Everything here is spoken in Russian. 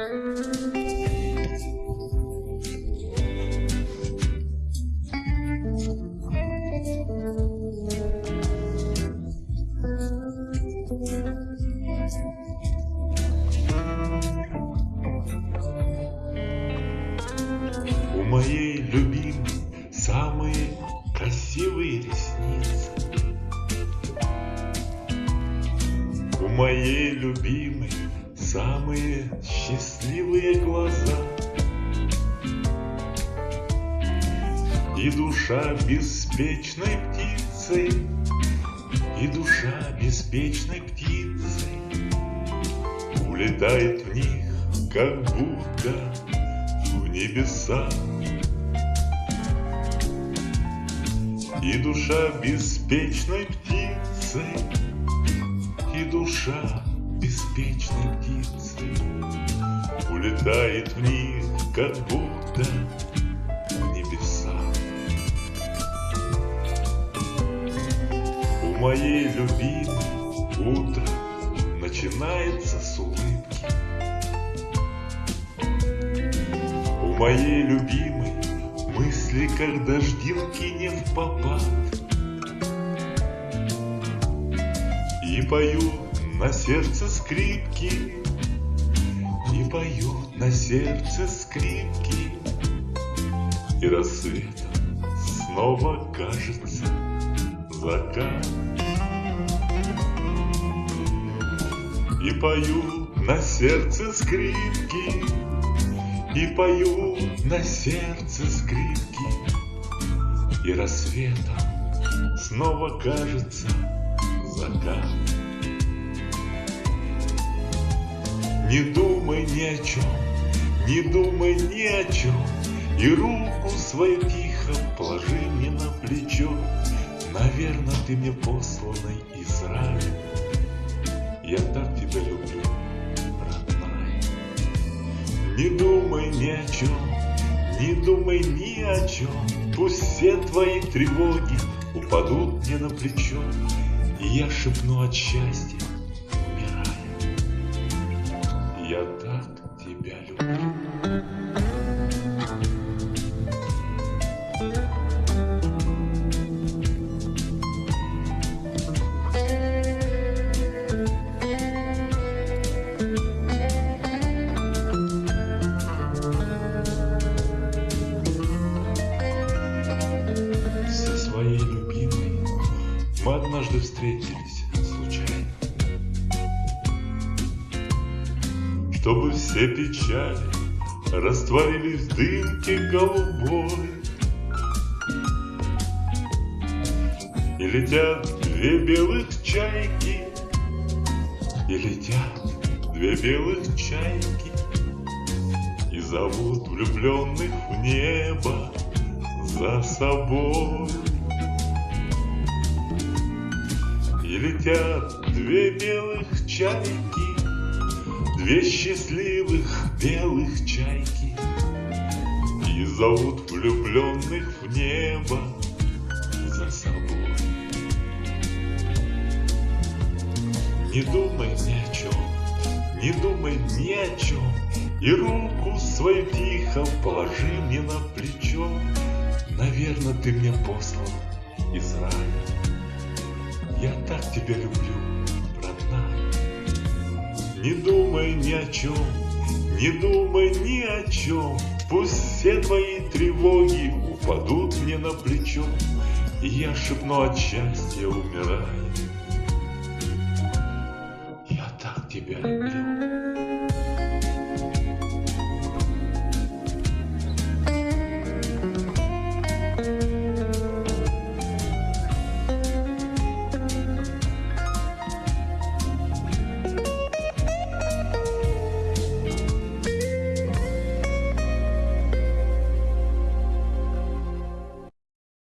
У моей любимой самые красивые ресницы. У моей любимой самые счастливые глаза. И душа беспечной птицей, и душа беспечной птицей Улетает в них, как будто в небеса. И душа беспечной птицей, и душа беспечной птицей Улетает в них, как будто в небеса. У моей любимой утро начинается с улыбки. У моей любимой мысли, как дождинки не в попад. И поют на сердце скрипки, И поют на сердце скрипки, И рассветом снова кажется закат. И поют на сердце скрипки, И поют на сердце скрипки, И рассветом снова кажется закат. Не думай ни о чем, не думай ни о чем, И руку свою тихо положи мне на плечо. Наверное, ты мне посланный из рая. Я так тебя люблю, родная. Не думай ни о чем, не думай ни о чем. Пусть все твои тревоги упадут мне на плечо, И я шепну от счастья, мы однажды встретились случайно. Чтобы все печали растворились в дымке голубой. И летят две белых чайки, и летят две белых чайки, и зовут влюбленных в небо за собой. И летят две белых чайки, Две счастливых белых чайки, И зовут влюбленных в небо за собой. Не думай ни о чем, не думай ни о чем, И руку свою тихо положи мне на плечо. Наверное, ты мне послан из рая. Тебя люблю, родная. Не думай ни о чем, не думай ни о чем. Пусть все твои тревоги упадут мне на плечо, И я шепну от счастья, умирая. Я так тебя люблю.